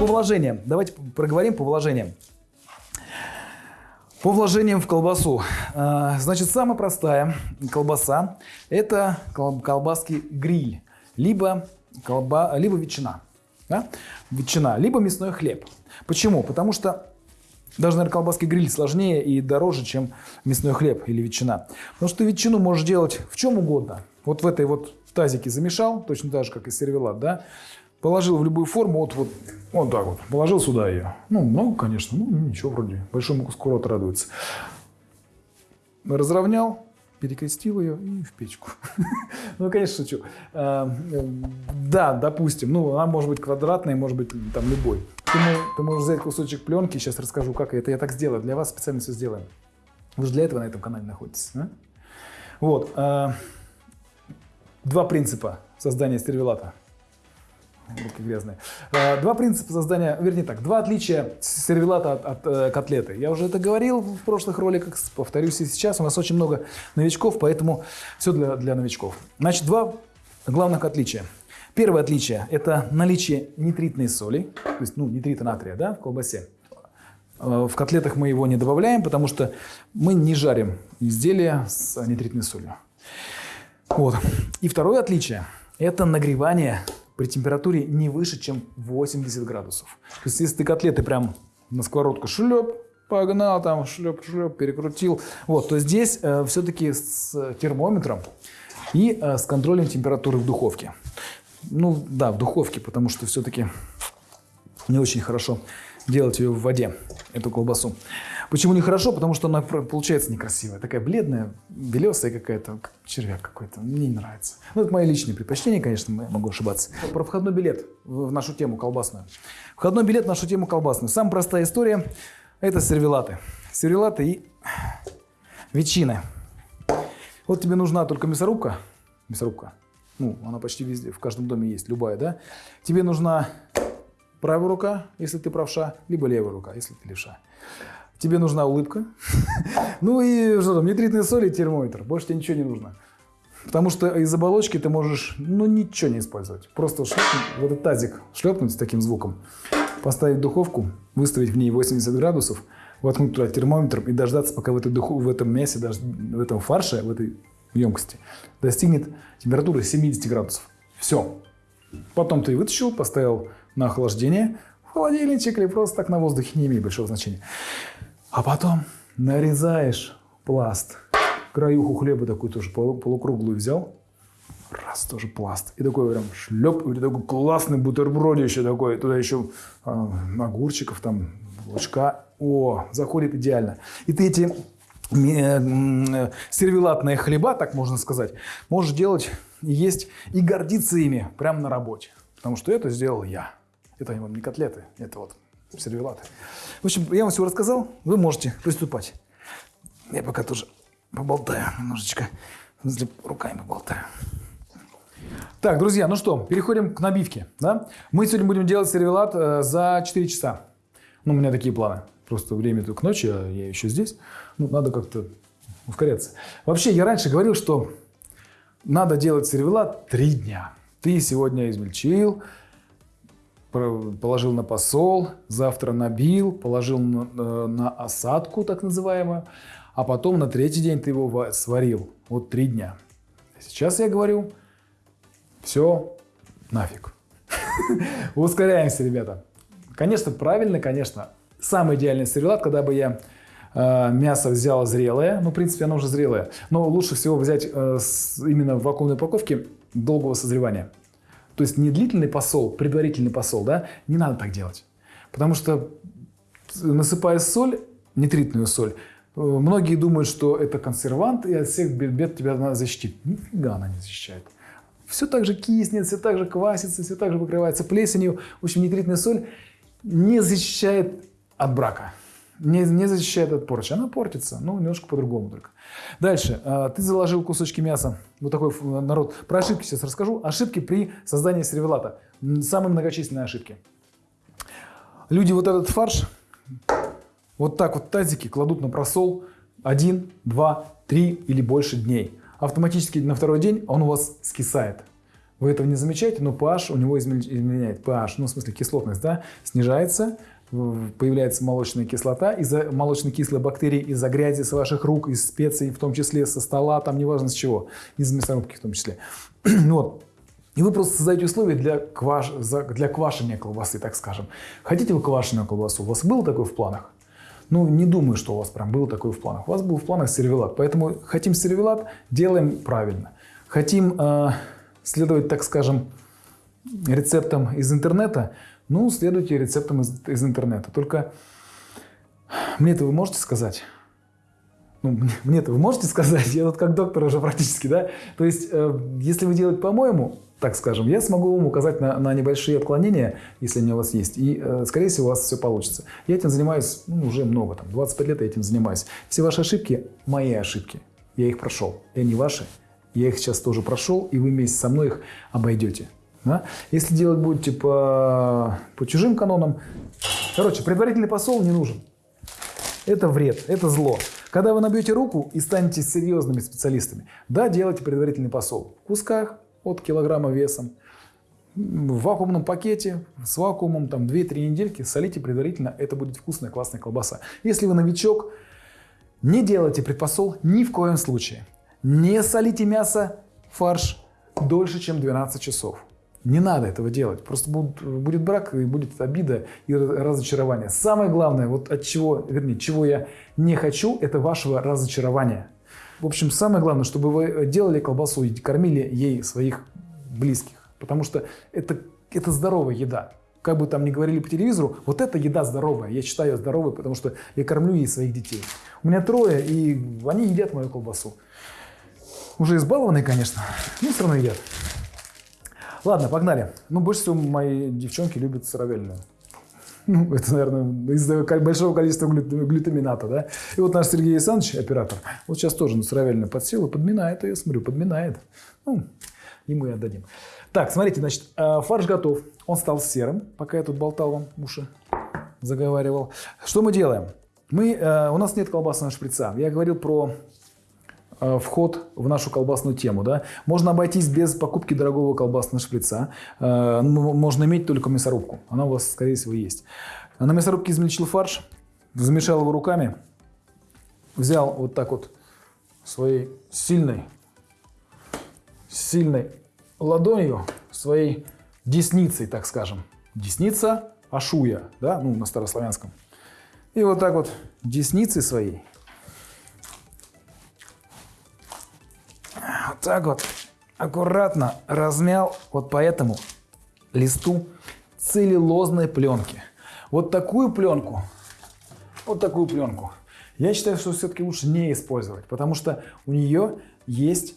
По вложениям. Давайте проговорим по вложениям. По вложениям в колбасу. А, Значит, самая простая колбаса – это кол- колбаски гриль, либо, колба, либо ветчина. Да? Ветчина, либо мясной хлеб. Почему? Потому что даже, наверное, колбаски гриль сложнее и дороже, чем мясной хлеб или ветчина. Потому что ты ветчину можешь делать в чем угодно. Вот в этой вот тазике замешал, точно так же, как и сервелат, да? Положил в любую форму, вот, вот, вот так вот, положил сюда ее. Ну, много, конечно, ну, ничего вроде, большому куску рот радуется. Разровнял, перекрестил ее и в печку. Ну, конечно, шучу. А, э, Да, допустим, ну, она может быть квадратной, может быть там любой. Ты мо- Ты можешь взять кусочек пленки, сейчас расскажу, как это я так сделаю. Для вас специально все сделаем. Вы же для этого на этом канале находитесь. да? Вот. а, Два принципа создания стервелата. Руки грязные. А, Два принципа создания, вернее так, два отличия сервелата от, от, э, котлеты. Я уже это говорил в прошлых роликах, повторюсь и сейчас. У нас очень много новичков, поэтому все для, для новичков. Значит, два главных отличия. Первое отличие – это наличие нитритной соли, то есть ну, нитрита натрия да, в колбасе. Э, В котлетах мы его не добавляем, потому что мы не жарим изделия с нитритной солью. Вот. И второе отличие – это нагревание при температуре не выше, чем 80 градусов. То есть, если ты котлеты прям на сковородку шлеп, погнал там, шлеп-шлеп, перекрутил, вот, то здесь все-таки с термометром и э, с контролем температуры в духовке. Ну, да, в духовке, потому что все-таки не очень хорошо делать ее в воде, эту колбасу. Почему нехорошо? Потому что она получается некрасивая. Такая бледная, белесая какая-то, как червяк какой-то. Мне не нравится. Ну, это мои личные предпочтения, конечно, могу ошибаться. Про входной билет в нашу тему колбасную. Входной билет в нашу тему колбасную. Самая простая история – это сервелаты. Сервелаты и ветчины. Вот тебе нужна только мясорубка. Мясорубка. Ну, она почти везде, в каждом доме есть, любая, да? Тебе нужна правая рука, если ты правша, либо левая рука, если ты левша. Тебе нужна улыбка. Ну и что там, нитритные соли и термометр. Больше тебе ничего не нужно. Потому что из оболочки ты можешь, ну, ничего не использовать. Просто шлепнуть, в этот тазик шлепнуть с таким звуком, поставить духовку, выставить в ней 80 градусов, воткнуть туда термометр и дождаться, пока в, этой духу, в этом мясе, даже в этом фарше, в этой емкости достигнет температуры 70 градусов. Все. Потом ты вытащил, поставил на охлаждение в холодильничек или просто так на воздухе, не имеет большого значения. А потом нарезаешь пласт. Краюху хлеба такую тоже полу- полукруглую взял. Раз, тоже пласт. И такой прям шлеп, и такой классный бутербродище такой. Туда еще а, огурчиков, там, лучка. О, заходит идеально. И ты эти м, э, сервелатные хлеба, так можно сказать, можешь делать есть, и гордиться ими прямо на работе. Потому что это сделал я. Это вам не котлеты, это вот сервелаты. В общем, я вам все рассказал, вы можете приступать. Я пока тоже поболтаю немножечко. Руками поболтаю. Так, друзья, ну что, переходим к набивке. Да? Мы сегодня будем делать сервелат э, за 4 часа. Ну, у меня такие планы. Просто время только ночи, а я еще здесь. Ну, надо как-то ускоряться. Вообще, я раньше говорил, что надо делать сервелат 3 дня. Ты сегодня измельчил, положил на посол, завтра набил, положил на, э, на осадку, так называемую, а потом на третий день ты его ва- сварил. Вот три дня. Сейчас я говорю, все нафиг. Ускоряемся, ребята. Конечно, правильно, конечно. Самый идеальный сервелат, когда бы я э, мясо взял зрелое, ну, в принципе, оно уже зрелое, но лучше всего взять э, именно в вакуумной упаковке долгого созревания. То есть не длительный посол, предварительный посол, да, не надо так делать. Потому что насыпая соль, нитритную соль, э, многие думают, что это консервант и от всех бед тебя она защитит. Нифига она не защищает. Все так же киснет, все так же квасится, все так же покрывается плесенью. В общем, нитритная соль не защищает от брака. Не, не защищает от порчи. Она портится, ну, немножко по-другому только. Дальше. А, Ты заложил кусочки мяса. Вот такой народ. Про ошибки сейчас расскажу. Ошибки при создании сервелата. Самые многочисленные ошибки. Люди вот этот фарш вот так вот тазики кладут на просол один, два, три или больше дней. Автоматически на второй день он у вас скисает. Вы этого не замечаете, но pH у него изменяет. pH, ну в смысле кислотность, да, снижается, появляется молочная кислота из-за молочно-кислой бактерии, из-за грязи с ваших рук, из специй, в том числе со стола, там неважно с чего, из мясорубки в том числе. вот. И вы просто создаете условия для, кваш... для квашения колбасы, так скажем. Хотите вы квашеную колбасу? У вас было такое в планах? Ну, не думаю, что у вас прям было такое в планах. У вас был в планах сервелат. Поэтому хотим сервелат, делаем правильно. Хотим э, следовать, так скажем, рецептам из интернета, ну, следуйте рецептам из, из интернета. Только мне это вы можете сказать? Ну, мне это вы можете сказать? Я тут как доктор уже практически, да? То есть, э, если вы делаете по-моему, так скажем, я смогу вам указать на, на небольшие отклонения, если они у вас есть, и, э, скорее всего, у вас все получится. Я этим занимаюсь ну, уже много, там, 25 лет я этим занимаюсь. Все ваши ошибки – мои ошибки. Я их прошел. И они ваши. Я их сейчас тоже прошел, и вы вместе со мной их обойдете. Да? Если делать будете по, по чужим канонам, короче, предварительный посол не нужен. Это вред, это зло. Когда вы набьете руку и станете серьезными специалистами, да, делайте предварительный посол в кусках от килограмма весом, в вакуумном пакете, с вакуумом, там 2-3 недельки, солите предварительно, это будет вкусная, классная колбаса. Если вы новичок, не делайте предпосол ни в коем случае. Не солите мясо, фарш дольше, чем 12 часов. Не надо этого делать. Просто будет, будет брак и будет обида и разочарование. Самое главное, вот от чего, вернее, чего я не хочу, это вашего разочарования. В общем, самое главное, чтобы вы делали колбасу и кормили ей своих близких. Потому что это, это здоровая еда. Как бы там ни говорили по телевизору, вот эта еда здоровая. Я считаю ее здоровой, потому что я кормлю ей своих детей. У меня трое, и они едят мою колбасу. Уже избалованные, конечно, но все равно едят. Ладно, погнали. Ну, больше всего мои девчонки любят сыровельную. Ну, это, наверное, из-за большого количества глютамината, да. И вот наш Сергей Александрович, оператор, вот сейчас тоже на сыровельную подсел и подминает ее, смотрю, подминает. Ну, ему и отдадим. Так, смотрите, значит, э, фарш готов. Он стал серым, пока я тут болтал вам уши, заговаривал. Что мы делаем? Мы, э, у нас нет колбасного шприца. Я говорил про вход в нашу колбасную тему. Да? Можно обойтись без покупки дорогого колбасного шприца. Э, можно иметь только мясорубку. Она у вас, скорее всего, есть. На мясорубке измельчил фарш, замешал его руками, взял вот так вот своей сильной, сильной ладонью, своей десницей, так скажем. Десница ашуя, да, ну, на старославянском. И вот так вот десницей своей так вот аккуратно размял вот по этому листу целлюлозной пленки. Вот такую пленку, вот такую пленку, я считаю, что все-таки лучше не использовать, потому что у нее есть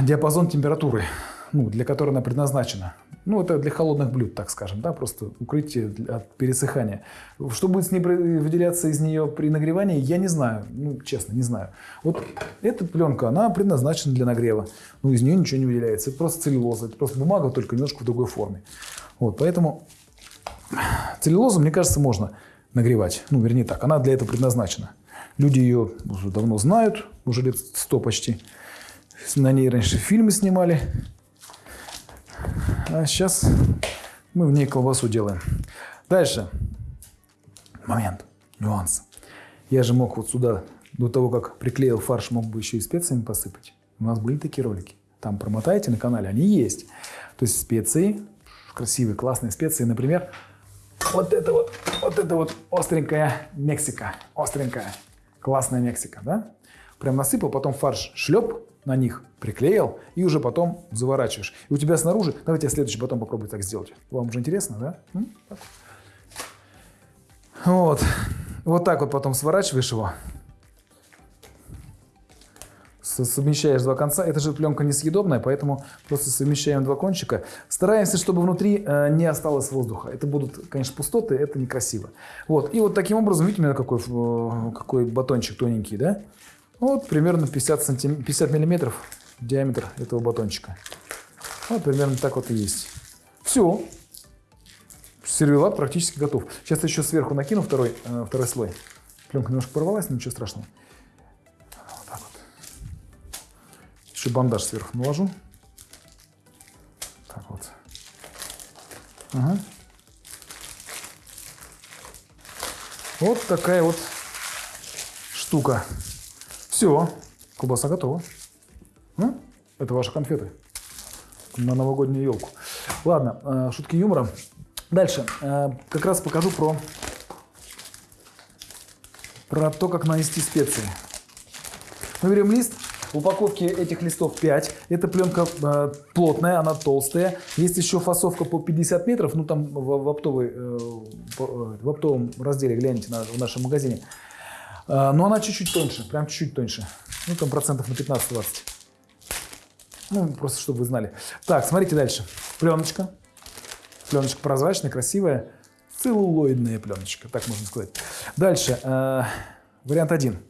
диапазон температуры ну, для которой она предназначена. Ну, это для холодных блюд, так скажем, да, просто укрытие от пересыхания. Что будет с ней выделяться из нее при нагревании, я не знаю, ну, честно, не знаю. Вот эта пленка, она предназначена для нагрева. Ну, из нее ничего не выделяется. Это просто целлюлоза, это просто бумага, только немножко в другой форме. Вот, поэтому целлюлозу, мне кажется, можно нагревать. Ну, вернее так, она для этого предназначена. Люди ее уже давно знают, уже лет сто почти. На ней раньше фильмы снимали. А сейчас мы в ней колбасу делаем. Дальше. Момент. Нюанс. Я же мог вот сюда, до того, как приклеил фарш, мог бы еще и специями посыпать. У нас были такие ролики. Там промотайте на канале, они есть. То есть специи, красивые, классные специи. Например, вот это вот, вот это вот остренькая Мексика. Остренькая, классная Мексика, да? Прям насыпал, потом фарш шлеп, на них приклеил и уже потом заворачиваешь. И у тебя снаружи, давайте я следующий потом попробую так сделать. Вам уже интересно, да? Вот. Вот так вот потом сворачиваешь его. Совмещаешь два конца. Это же пленка несъедобная, поэтому просто совмещаем два кончика. Стараемся, чтобы внутри э, не осталось воздуха. Это будут, конечно, пустоты, это некрасиво. Вот. И вот таким образом, видите, у меня какой, э, какой батончик тоненький, да? Вот примерно 50, сантим... 50 миллиметров диаметр этого батончика. Вот примерно так вот и есть. Все. Сервелат практически готов. Сейчас еще сверху накину второй, э, второй слой. Пленка немножко порвалась, но ничего страшного. Вот так вот. Еще бандаж сверху наложу. Ага. Вот такая вот штука. Все, колбаса готова. Ну, это ваши конфеты на новогоднюю елку. Ладно, э, шутки юмора. Дальше. Э, как раз покажу про, про то, как нанести специи. Мы берем лист. В упаковке этих листов 5. Эта пленка э, плотная, она толстая. Есть еще фасовка по 50 метров. Ну, там в, в, оптовой, э, в оптовом разделе, гляньте на, в нашем магазине. Э, но она чуть-чуть тоньше, прям чуть-чуть тоньше. Ну, там процентов на 15-20. Ну, просто чтобы вы знали. Так, смотрите дальше. Пленочка. Пленочка прозрачная, красивая. Целлулоидная пленочка, так можно сказать. Дальше. Э, вариант один.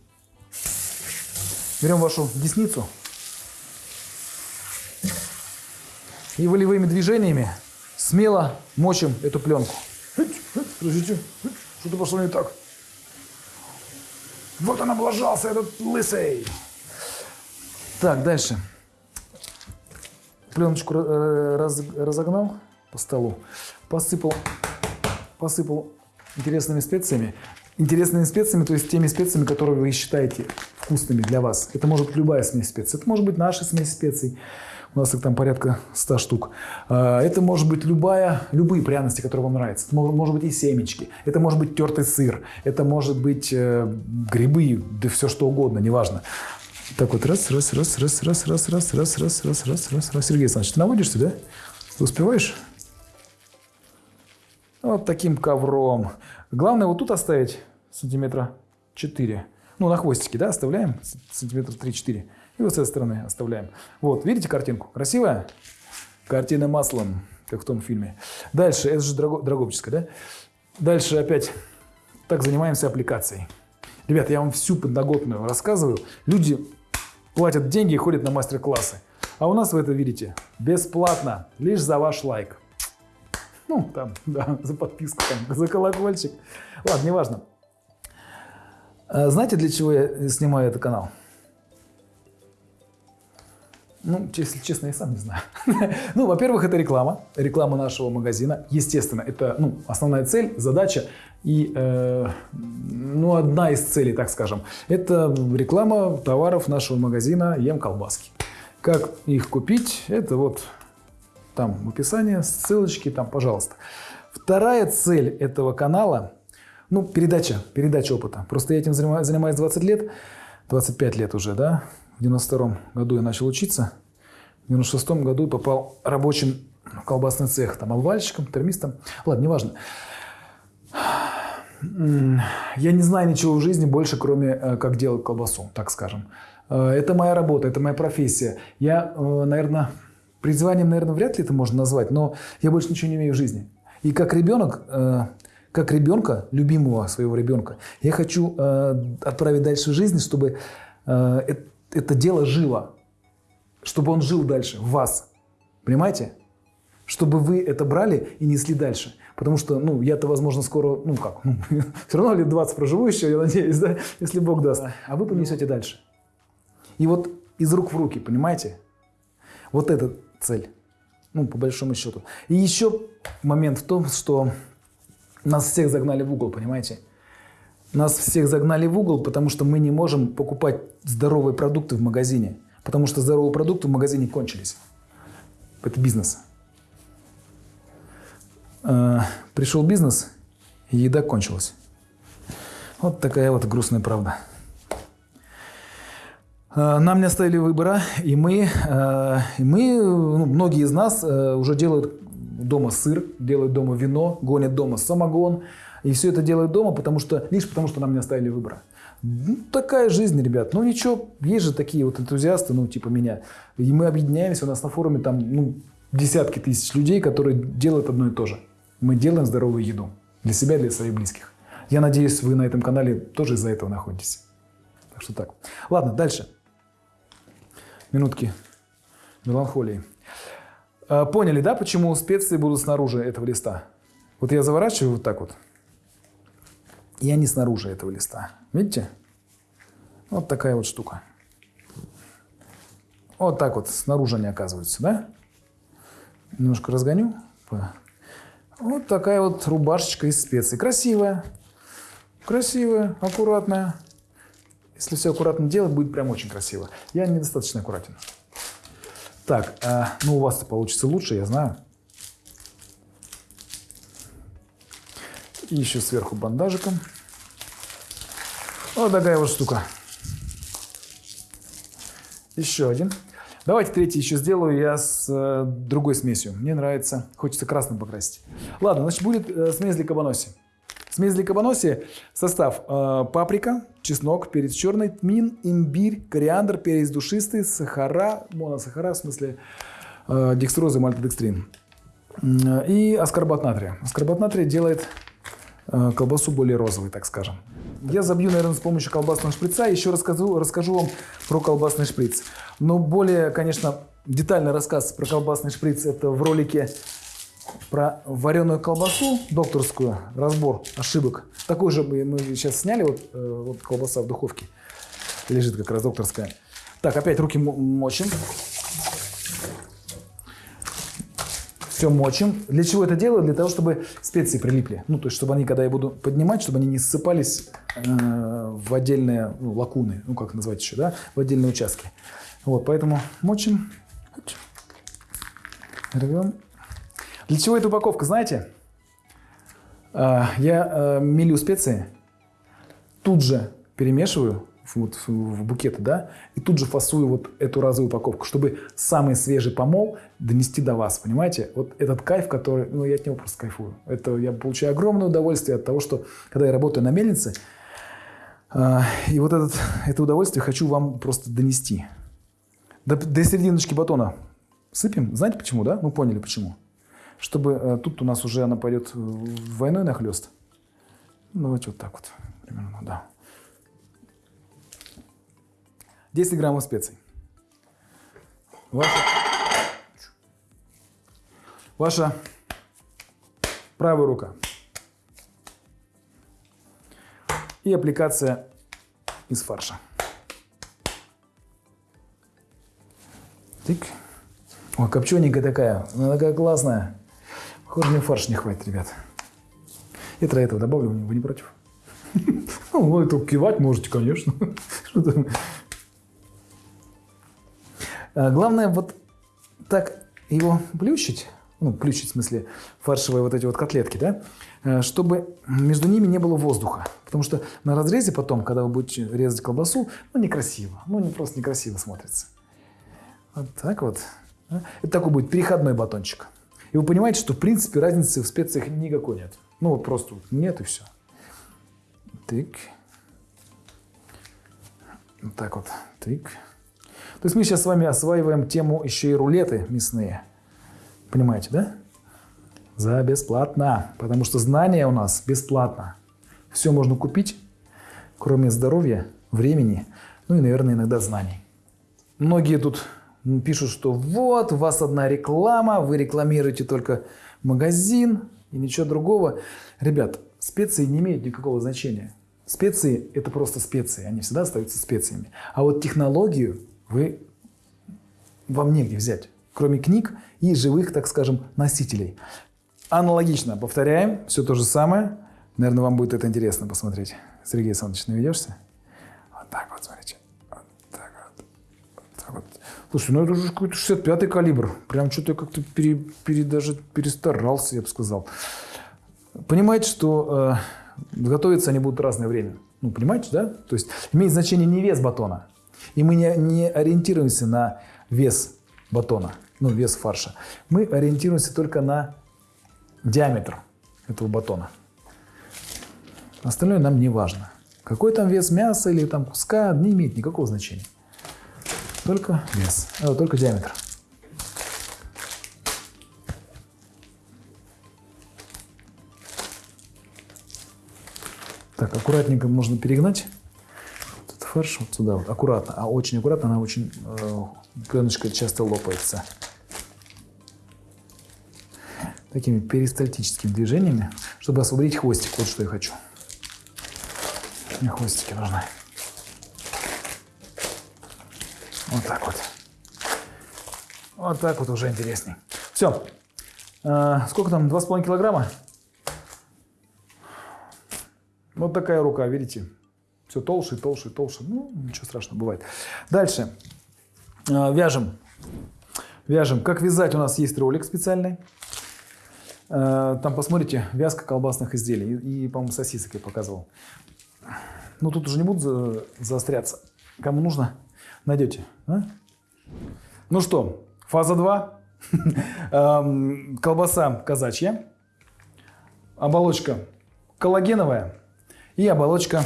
Берем вашу десницу и волевыми движениями смело мочим эту пленку. Что-то пошло не так. Вот он облажался, этот лысый. Так, дальше. Пленочку э, раз, разогнал по столу, посыпал, посыпал интересными специями. Интересными специями, то есть теми специями, которые вы считаете вкусными для вас. Это может быть любая смесь специй. Это может быть наша смесь специй. У нас их там порядка 100 штук. А, это может быть любая, любые пряности, которые вам нравятся. Это может быть и семечки. Это может быть тертый сыр. Это может быть э, грибы, да все что угодно, неважно. Так вот, раз, раз, раз, раз, раз, раз, раз, раз, раз, раз, раз, раз, раз. Сергей Александрович, ты наводишься, да? Успеваешь? Вот таким ковром. Главное вот тут оставить сантиметра 4. Ну, на хвостике, да, оставляем сантиметра 3-4. И вот с этой стороны оставляем. Вот, видите картинку? Красивая? Картина маслом, как в том фильме. Дальше, это же драго, драгопческая, да? Дальше опять так занимаемся аппликацией. Ребят, я вам всю подноготную рассказываю. Люди платят деньги и ходят на мастер-классы. А у нас вы это видите бесплатно, лишь за ваш лайк. Ну, там, да, за подписку, там, за колокольчик. Ладно, неважно. А знаете, для чего я снимаю этот канал? Ну, если честно, я сам не знаю. ну, во-первых, это реклама, реклама нашего магазина. Естественно, это ну, основная цель, задача и э, ну, одна из целей, так скажем. Это реклама товаров нашего магазина Ем колбаски. Как их купить, это вот там в описании, ссылочки там, пожалуйста. Вторая цель этого канала, ну, передача, передача опыта. Просто я этим занимаюсь, занимаюсь 20 лет, 25 лет уже, да. В 92 году я начал учиться. В 96 году попал рабочим в колбасный цех, там, обвальщиком, термистом. Ладно, неважно. Я не знаю ничего в жизни больше, кроме э, как делать колбасу, так скажем. Э, это моя работа, это моя профессия. Я, э, наверное, призванием, наверное, вряд ли это можно назвать, но я больше ничего не имею в жизни. И как ребенок, как ребенка, любимого своего ребенка, я хочу отправить дальше в жизнь, чтобы это дело жило, чтобы он жил дальше в вас. Понимаете? Чтобы вы это брали и несли дальше. Потому что, ну, я-то, возможно, скоро, ну как, ну, все равно лет 20 проживу еще, я надеюсь, да, если Бог даст. А вы понесете дальше. И вот из рук в руки, понимаете? Вот эта цель. Ну, по большому счету. И еще момент в том, что нас всех загнали в угол, понимаете? Нас всех загнали в угол, потому что мы не можем покупать здоровые продукты в магазине. Потому что здоровые продукты в магазине кончились. Это бизнес. Э, пришел бизнес, еда кончилась. Вот такая вот грустная правда. Э, нам не оставили выбора, и мы, э, и мы ну, многие из нас уже делают дома сыр, делают дома вино, гонят дома самогон. И все это делают дома, потому что, лишь потому, что нам не оставили выбора. Ну, такая жизнь, ребят. Ну ничего, есть же такие вот энтузиасты, ну типа меня. И мы объединяемся, у нас на форуме там ну, десятки тысяч людей, которые делают одно и то же мы делаем здоровую еду для себя для своих близких. Я надеюсь, вы на этом канале тоже из-за этого находитесь. Так что так. Ладно, дальше. Минутки меланхолии. А, поняли, да, почему специи будут снаружи этого листа? Вот я заворачиваю вот так вот. И они снаружи этого листа. Видите? Вот такая вот штука. Вот так вот снаружи они оказываются, да? Немножко разгоню. Вот такая вот рубашечка из специй. Красивая. Красивая, аккуратная. Если все аккуратно делать, будет прям очень красиво. Я недостаточно аккуратен. Так, э, ну у вас-то получится лучше, я знаю. И еще сверху бандажиком. Вот такая вот штука. Еще один. Давайте третий еще сделаю я с э, другой смесью. Мне нравится, хочется красным покрасить. Ладно, значит будет э, смесь для кабаноси. Смесь для кабаноси. Состав э, паприка, чеснок, перец черный, тмин, имбирь, кориандр, перец душистый, сахара, моносахара, в смысле э, декстроза, мальтодекстрин. И аскорбат натрия. Аскорбат натрия делает э, колбасу более розовой, так скажем. Я забью, наверное, с помощью колбасного шприца. Еще расскажу, расскажу вам про колбасный шприц. Но более, конечно, детальный рассказ про колбасный шприц это в ролике про вареную колбасу докторскую, разбор ошибок. Такой же мы, мы сейчас сняли, вот, э, вот колбаса в духовке лежит как раз докторская. Так, опять руки мочим. Все мочим. Для чего это делаю? Для того, чтобы специи прилипли. Ну, то есть, чтобы они, когда я буду поднимать, чтобы они не ссыпались э, в отдельные ну, лакуны, ну, как назвать еще, да, в отдельные участки. Вот, поэтому мочим. Рвем. Для чего эта упаковка, знаете? Э, я э, мелю специи, тут же перемешиваю вот в букеты, да, и тут же фасую вот эту разовую упаковку, чтобы самый свежий помол донести до вас, понимаете? Вот этот кайф, который, ну, я от него просто кайфую. Это я получаю огромное удовольствие от того, что, когда я работаю на мельнице, э, и вот этот, это удовольствие хочу вам просто донести. До, до серединочки батона сыпем. Знаете почему, да? Ну, поняли почему. Чтобы э, тут у нас уже она пойдет двойной нахлест. Ну, давайте вот так вот примерно, да. 10 граммов специй. Ваша, ваша правая рука. И аппликация из фарша. Тык. Ой, копчененькая такая. Она такая классная. Похоже, мне фарш не хватит, ребят. Я тра этого добавлю, вы не против? Ну, это кивать можете, конечно. А, главное вот так его плющить, ну, плющить в смысле фаршевые вот эти вот котлетки, да, э, чтобы между ними не было воздуха. Потому что на разрезе потом, когда вы будете резать колбасу, ну, некрасиво, ну, не просто некрасиво смотрится. Вот так вот. Это такой будет переходной батончик. И вы понимаете, что в принципе разницы в специях никакой нет. Ну вот просто нет и все. Тык. Вот так вот. Тык. То есть мы сейчас с вами осваиваем тему еще и рулеты мясные. Понимаете, да? За бесплатно. Потому что знания у нас бесплатно. Все можно купить, кроме здоровья, времени, ну и, наверное, иногда знаний. Многие тут пишут, что вот, у вас одна реклама, вы рекламируете только магазин и ничего другого. Ребят, специи не имеют никакого значения. Специи – это просто специи, они всегда остаются специями. А вот технологию вы, вам негде взять, кроме книг и живых, так скажем, носителей. Аналогично, повторяем, все то же самое. Наверное, вам будет это интересно посмотреть. Сергей Александрович, наведешься? Вот так вот, смотрите. Вот так вот. Вот так вот. Слушай, ну это уже какой-то 65-й калибр. Прям что-то как-то пере, пере, даже перестарался, я бы сказал. Понимаете, что э, готовиться они будут разное время. Ну, понимаете, да? То есть имеет значение не вес батона, и мы не, не ориентируемся на вес батона, ну, вес фарша. Мы ориентируемся только на диаметр этого батона. Остальное нам не важно. Какой там вес мяса или там куска, не имеет никакого значения. Только вес, э, только диаметр. Так, аккуратненько можно перегнать фарш вот сюда, вот, аккуратно, а очень аккуратно, она очень, э, пленочка часто лопается. Такими перистальтическими движениями, чтобы освободить хвостик. Вот что я хочу. Мне хвостики нужны. Вот так вот. Вот так вот уже интересней. Все. А, сколько там? 2,5 килограмма? Вот такая рука, видите? Все толще, толще, толще. Ну, ничего страшного, бывает. Дальше. А, вяжем. Вяжем. Как вязать у нас есть ролик специальный. А, там посмотрите, вязка колбасных изделий. И, по-моему, сосисок я показывал. Ну, тут уже не буду за, заостряться. Кому нужно, найдете. А? Ну что, фаза 2. Колбаса казачья. Оболочка коллагеновая. И оболочка,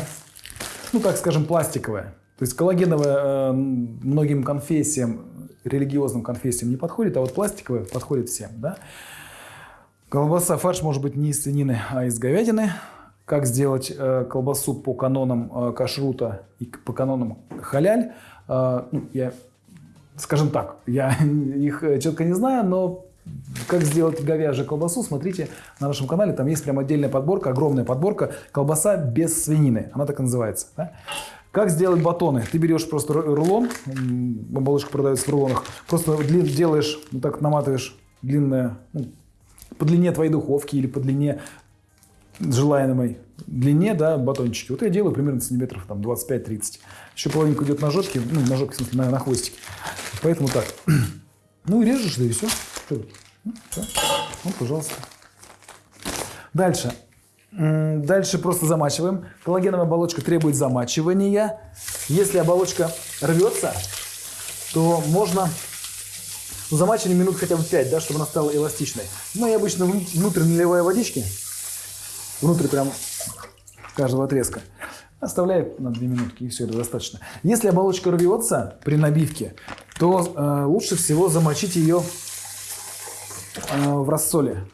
ну так скажем, пластиковая. То есть коллагеновая э, многим конфессиям, религиозным конфессиям не подходит, а вот пластиковая подходит всем. Да? Колбаса, фарш может быть не из свинины, а из говядины. Как сделать э, колбасу по канонам э, кашрута и по канонам халяль, э, ну, я, скажем так, я их четко не знаю, но как сделать говяжью колбасу, смотрите на нашем канале, там есть прям отдельная подборка, огромная подборка, колбаса без свинины, она так и называется. Да? Как сделать батоны? Ты берешь просто рулон, оболочка продается в рулонах, просто делаешь, вот так наматываешь длинное, ну, по длине твоей духовки или по длине желаемой длине, да, батончики. Вот я делаю примерно сантиметров там 25-30. Еще половинку идет на жопке, ну, на жопке, в смысле, на, на хвостике. Поэтому так. Ну и режешь, да и все. Ну. Ну, пожалуйста. Дальше. Дальше просто замачиваем. Коллагеновая оболочка требует замачивания. Если оболочка рвется, то можно замачивать минут хотя бы 5, да, чтобы она стала эластичной. Ну, я обычно внутрь наливаю водички. Внутрь прям каждого отрезка. Оставляю на 2 минутки, и все, это достаточно. Если оболочка рвется при набивке, то э, лучше всего замочить ее в рассоле.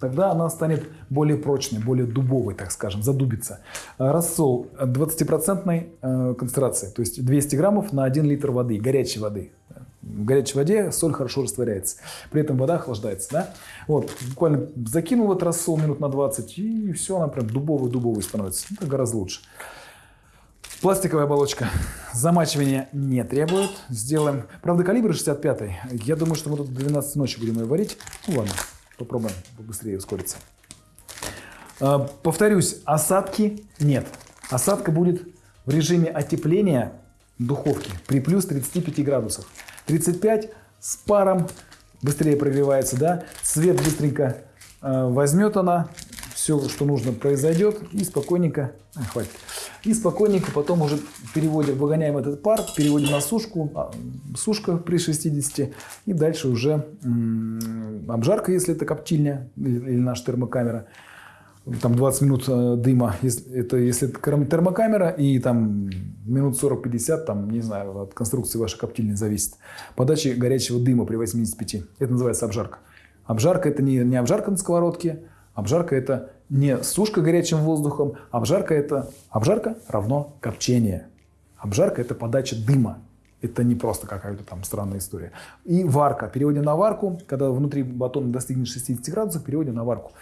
Тогда она станет более прочной, более дубовой, так скажем, задубится. Э, рассол 20% э, концентрации, то есть 200 граммов на 1 литр воды, горячей воды. В горячей воде соль хорошо растворяется. При этом вода охлаждается. Да? Вот, буквально закинул этот рассол минут на 20, и все, она прям дубовый-дубовый становится. Это гораздо лучше. Пластиковая оболочка замачивания не требует. Сделаем. Правда, калибр 65 -й. Я думаю, что мы тут до 12 ночи будем ее варить. Ну ладно, попробуем побыстрее ускориться. А, повторюсь, осадки нет. Осадка будет в режиме отепления духовки при плюс 35 градусах. 35 с паром быстрее прогревается, да, цвет быстренько э, возьмет она, все, что нужно, произойдет, и спокойненько, а, хватит, и спокойненько потом уже переводим, выгоняем этот пар, переводим на сушку, а, сушка при 60, и дальше уже обжарка, если это коптильня или, наша термокамера, там 20 минут э, дыма, это, если это термокамера, и там минут 40-50, там, не знаю, от конструкции вашей коптильни зависит, подачи горячего дыма при 85. Это называется обжарка. Обжарка – это не, не обжарка на сковородке, обжарка – это не сушка горячим воздухом, обжарка – это обжарка равно копчение. Обжарка – это подача дыма. Это не просто какая-то там странная история. И варка. Переводим на варку. Когда внутри батон достигнет 60 градусов, переводим на варку.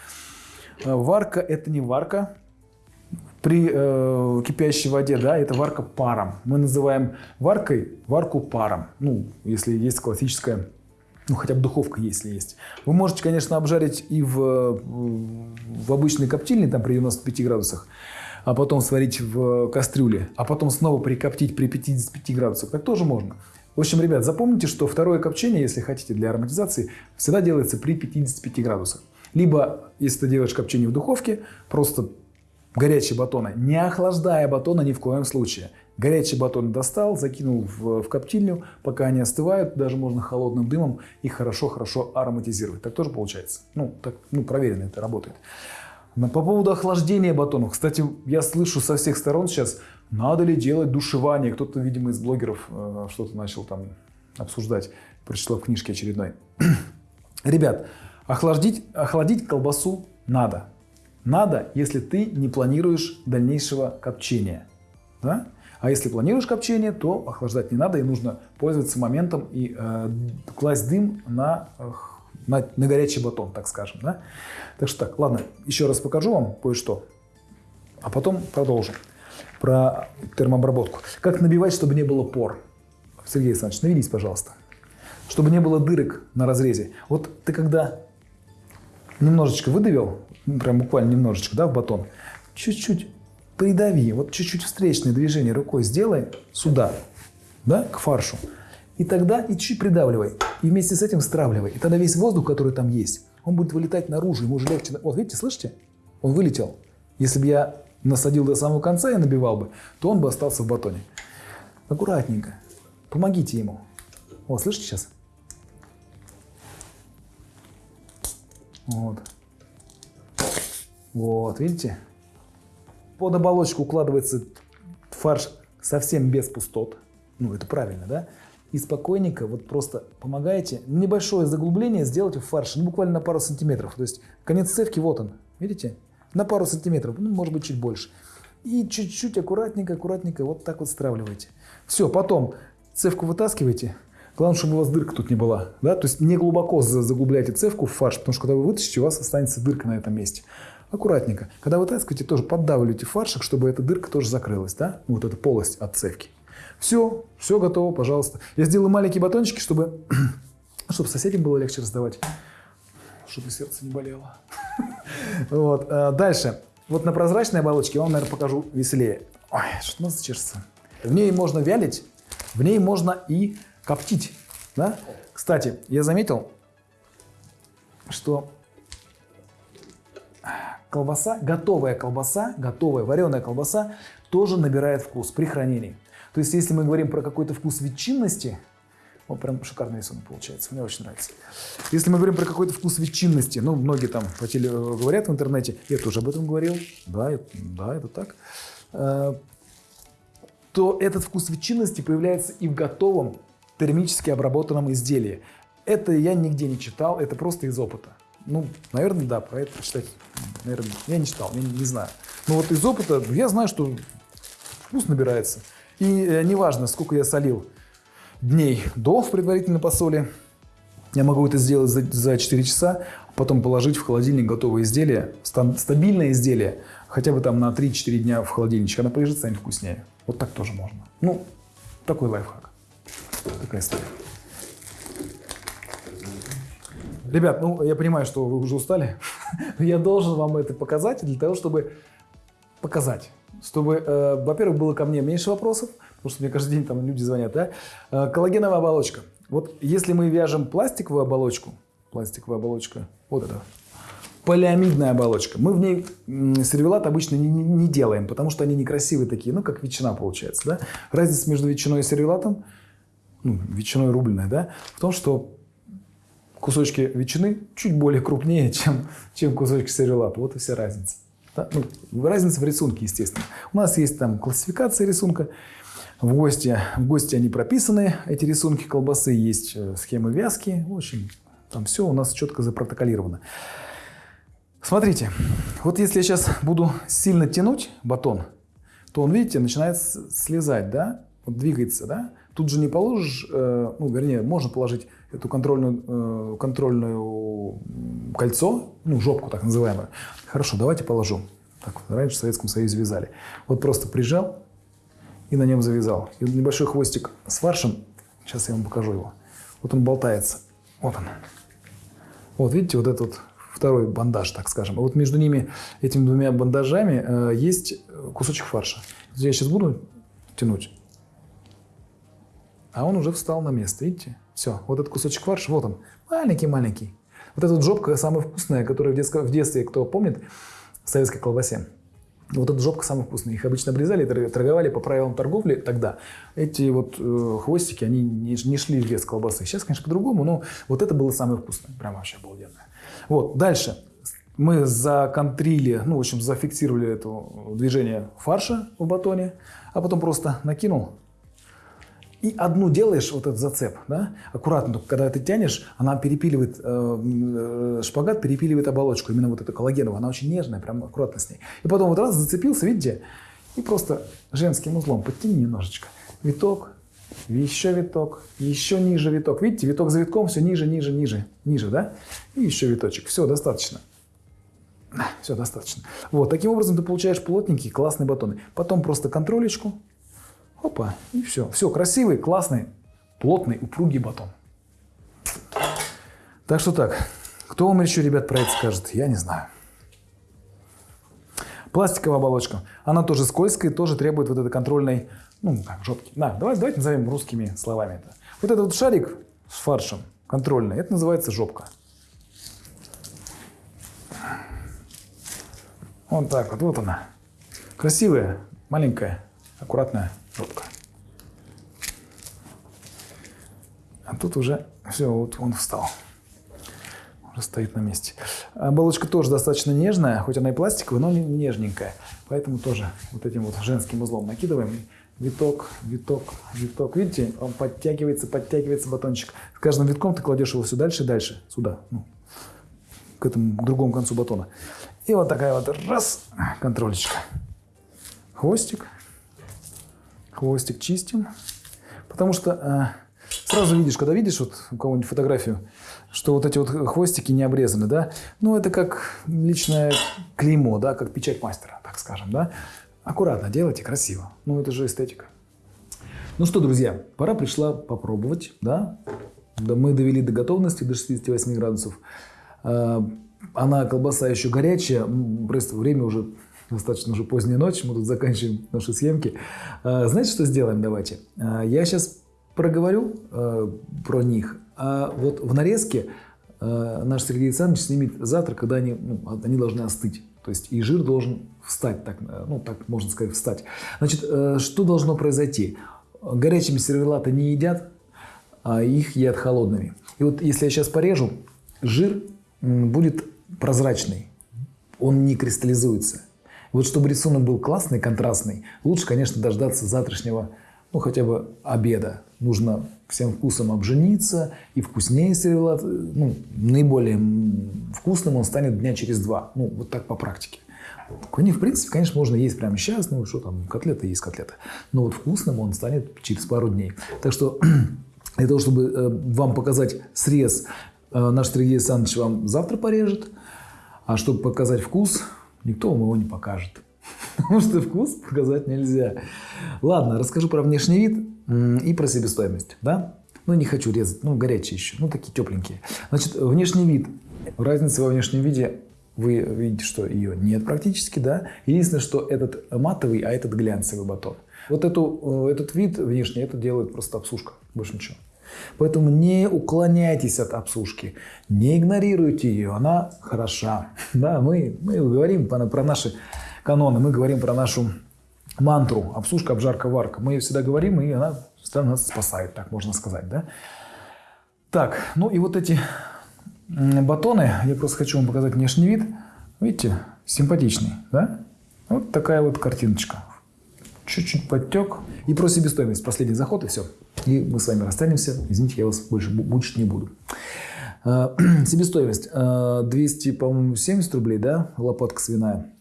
Э, варка – это не варка при э, кипящей воде, да, это варка паром. Мы называем варкой варку паром. Ну, если есть классическая, ну, хотя бы духовка, если есть. Вы можете, конечно, обжарить и в, в обычной коптильне, там при 95 градусах, а потом сварить в кастрюле, а потом снова прикоптить при 55 градусах. Так тоже можно. В общем, ребят, запомните, что второе копчение, если хотите, для ароматизации, всегда делается при 55 градусах. Либо, если ты делаешь копчение в духовке, просто горячие батоны, не охлаждая батона ни в коем случае. Горячий батон достал, закинул в, в коптильню, пока они остывают, даже можно холодным дымом их хорошо-хорошо ароматизировать. Так тоже получается. Ну, так, ну, проверено это работает. Но по поводу охлаждения батонов. Кстати, я слышу со всех сторон сейчас, надо ли делать душевание. Кто-то, видимо, из блогеров э, что-то начал там обсуждать. Прочитал в книжке очередной. Ребят, Охладить, охладить колбасу надо. Надо, если ты не планируешь дальнейшего копчения. Да? А если планируешь копчение, то охлаждать не надо, и нужно пользоваться моментом и э, класть дым на, на, на горячий батон, так скажем. Да? Так что так, ладно, еще раз покажу вам кое-что, а потом продолжим про термообработку. Как набивать, чтобы не было пор? Сергей Александрович, наведись, пожалуйста. Чтобы не было дырок на разрезе. Вот ты когда немножечко выдавил, прям буквально немножечко, да, в батон, чуть-чуть придави, вот чуть-чуть встречное движение рукой сделай сюда, да, к фаршу. И тогда и чуть придавливай. И вместе с этим стравливай. И тогда весь воздух, который там есть, он будет вылетать наружу, ему уже легче. Вот видите, слышите? Он вылетел. Если бы я насадил до самого конца и набивал бы, то он бы остался в батоне. Аккуратненько. Помогите ему. О, слышите сейчас? Вот. Вот, видите? Под оболочку укладывается фарш совсем без пустот. Ну, это правильно, да? И спокойненько, вот просто помогаете. Небольшое заглубление сделать в фарше, ну, буквально на пару сантиметров. То есть конец цевки, вот он, видите? На пару сантиметров, ну, может быть, чуть больше. И чуть-чуть аккуратненько, аккуратненько вот так вот стравливаете. Все, потом цевку вытаскиваете. Главное, чтобы у вас дырка тут не была. Да? То есть не глубоко заглубляйте цевку в фарш, потому что когда вы вытащите, у вас останется дырка на этом месте. Аккуратненько. Когда вытаскиваете, тоже поддавливайте фаршик, чтобы эта дырка тоже закрылась. Да? Вот эта полость от цевки. Все, все готово, пожалуйста. Я сделаю маленькие батончики, чтобы, чтобы соседям было легче раздавать, чтобы сердце не болело. Вот. А дальше. Вот на прозрачной оболочке я вам, наверное, покажу веселее. Ой, что нос чешется. В ней можно вялить, в ней можно и коптить. Да? Кстати, я заметил, что колбаса, готовая колбаса, готовая вареная колбаса тоже набирает вкус при хранении. То есть, если мы говорим про какой-то вкус ветчинности, вот прям шикарный рисунок получается, мне очень нравится. Если мы говорим про какой-то вкус ветчинности, ну, многие там по теле говорят в интернете, я тоже об этом говорил, да, да, это так, э, то этот вкус ветчинности появляется и в готовом термически обработанном изделии. Это я нигде не читал, это просто из опыта. Ну, наверное, да, про это читать, наверное, я не читал, я не, не знаю. Но вот из опыта я знаю, что вкус набирается. И э, неважно, сколько я солил дней до в предварительной посоле, я могу это сделать за, за 4 часа, потом положить в холодильник готовое изделие, стабильное изделие, хотя бы там на 3-4 дня в холодильничек, оно полежит, станет вкуснее. Вот так тоже можно. Ну, такой лайфхак. Такая история. Ребят, ну я понимаю, что вы уже устали, но я должен вам это показать для того, чтобы показать чтобы, э, во-первых, было ко мне меньше вопросов, потому что мне каждый день там люди звонят, да? Э, коллагеновая оболочка. Вот если мы вяжем пластиковую оболочку, пластиковая оболочка, вот это, полиамидная оболочка, мы в ней сервелат обычно не, не, не делаем, потому что они некрасивые такие, ну, как ветчина получается, да? Разница между ветчиной и сервелатом, ну, ветчиной рубленой, да, в том, что кусочки ветчины чуть более крупнее, чем, чем кусочки сервелата. Вот и вся разница. Да? Ну, разница в рисунке, естественно. У нас есть там классификация рисунка. В гости, в гости они прописаны, эти рисунки колбасы, есть э, схемы вязки. В общем, там все у нас четко запротоколировано. Смотрите, вот если я сейчас буду сильно тянуть батон, то он, видите, начинает слезать, да, вот двигается, да. Тут же не положишь, э, ну, вернее, можно положить эту контрольную, э, контрольную кольцо, ну, жопку так называемую. Хорошо, давайте положу. Так раньше в Советском Союзе вязали. Вот просто прижал и на нем завязал. И небольшой хвостик с фаршем, сейчас я вам покажу его. Вот он болтается. Вот он. Вот видите, вот этот второй бандаж, так скажем. А вот между ними, этими двумя бандажами, э, есть кусочек фарша. Я сейчас буду тянуть. А он уже встал на место, видите? Все, вот этот кусочек фарша, вот он, маленький-маленький. Вот эта вот жопка самая вкусная, которая в, детском, в детстве, кто помнит, в советской колбасе. Вот эта жопка самая вкусная. Их обычно обрезали торговали по правилам торговли тогда. Эти вот э, хвостики, они не, не шли в вес колбасы. Сейчас, конечно, по-другому, но вот это было самое вкусное. Прям вообще обалденное. Вот, дальше. Мы законтрили, ну, в общем, зафиксировали это движение фарша в батоне, а потом просто накинул и одну делаешь, вот этот зацеп, да, аккуратно, только когда ты тянешь, она перепиливает, э, э, шпагат перепиливает оболочку, именно вот эту коллагеновую, она очень нежная, прям аккуратно с ней. И потом вот раз зацепился, видите, и просто женским узлом подтяни немножечко. Виток, еще виток, еще ниже виток. Видите, виток за витком все ниже, ниже, ниже, ниже, да? И еще виточек. Все, достаточно. Все, достаточно. Вот, таким образом ты получаешь плотненькие, классные батоны. Потом просто контролечку, Опа, и все. Все, красивый, классный, плотный, упругий батон. Так что так, Кто вам еще, ребят, про это скажет? Я не знаю. Пластиковая оболочка. Она тоже скользкая, тоже требует вот этой контрольной, ну, как, жопки. Да, давайте, давайте назовем русскими словами это. Вот этот вот шарик с фаршем контрольный, это называется жопка. Вот так вот, вот она. Красивая, маленькая, аккуратная жопка. А тут уже все, вот он встал. Уже стоит на месте. Оболочка тоже достаточно нежная, хоть она и пластиковая, но нежненькая. Поэтому тоже вот этим вот женским узлом накидываем. Виток, виток, виток. Видите, он подтягивается, подтягивается батончик. С каждым витком ты кладешь его все дальше и дальше. Сюда, ну, к этому к другому концу батона. И вот такая вот раз, контролечка. Хвостик. Хвостик чистим. Потому что э, сразу видишь, когда видишь вот у кого-нибудь фотографию, что вот эти вот хвостики не обрезаны, да, ну это как личное клеймо, да, как печать мастера, так скажем, да. Аккуратно делайте, красиво. Ну это же эстетика. Ну что, друзья, пора пришла попробовать, да. да мы довели до готовности, до 68 градусов. Э, она, колбаса еще горячая, просто время уже достаточно уже поздняя ночь, мы тут заканчиваем наши съемки. А, знаете, что сделаем давайте? А, я сейчас проговорю э, про них, а вот в нарезке э, наш Сергей Александрович снимет завтра, когда они, ну, они должны остыть. То есть и жир должен встать, так, э, ну так можно сказать, встать. Значит, что должно произойти? Горячими сервелаты не едят, а их едят холодными. И вот если я сейчас порежу, жир будет прозрачный, он не кристаллизуется. Вот чтобы рисунок был классный, контрастный, лучше, конечно, дождаться завтрашнего, ну, хотя бы обеда. Нужно всем вкусом обжениться, и вкуснее сервелат, ну, наиболее вкусным он станет дня через два. Ну, вот так по практике. Кони, в принципе, конечно, можно есть прямо сейчас, ну, что там, котлеты есть котлеты. Но вот вкусным он станет через пару дней. Так что для того, чтобы э, вам показать срез, э, наш Сергей Александрович вам завтра порежет. А чтобы показать вкус, никто вам его не покажет. Потому что вкус показать нельзя. Ладно, расскажу про внешний вид и про себестоимость. Да? Ну, не хочу резать, ну, горячие еще, ну, такие тепленькие. Значит, внешний вид. Разница во внешнем виде, вы видите, что ее нет практически, да? Единственное, что этот матовый, а этот глянцевый батон. Вот эту, э, этот вид внешний, это делает просто обсушка, больше ничего. Поэтому не уклоняйтесь от обсушки, не игнорируйте ее, она хороша. Да, мы, мы говорим про, наши каноны, мы говорим про нашу мантру обсушка, обжарка, варка. Мы ее всегда говорим, и она всегда нас спасает, так можно сказать. Да? Так, ну и вот эти батоны, я просто хочу вам показать внешний вид. Видите, симпатичный, да? Вот такая вот картиночка чуть-чуть подтек. И про себестоимость. Последний заход, и все. И мы с вами расстанемся. Извините, я вас больше мучить не буду. А, себестоимость. 200, а, по-моему, 70 рублей, да, лопатка свиная.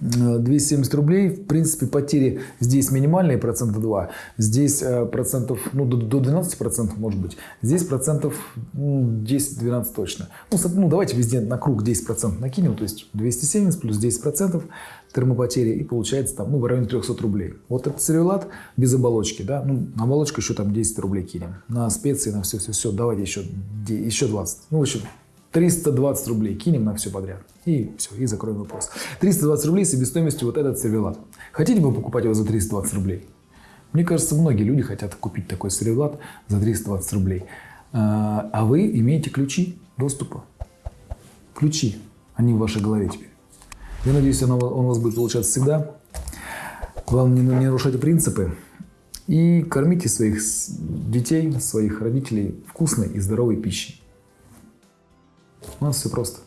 270 рублей. В принципе, потери здесь минимальные, процента 2. Здесь процентов, ну, до, до 12 процентов может быть. Здесь процентов 10-12 точно. Ну, ну, давайте везде на круг 10 процентов накинем. То есть 270 плюс 10 процентов термопотери. И получается там, ну, в районе 300 рублей. Вот этот сервелат без оболочки, да. Ну, на оболочку еще там 10 рублей кинем. На специи, на все-все-все. Давайте еще, еще 20. Ну, в общем, 320 рублей кинем на все подряд. И все, и закроем вопрос. 320 рублей себестоимостью вот этот сервелат. Хотите бы покупать его за 320 рублей? Мне кажется, многие люди хотят купить такой сервелат за 320 рублей. А, а вы имеете ключи доступа. Ключи, они в вашей голове теперь. Я надеюсь, он, он у вас будет получаться всегда. Главное, не, не нарушайте принципы. И кормите своих детей, своих родителей вкусной и здоровой пищей. У нас все просто.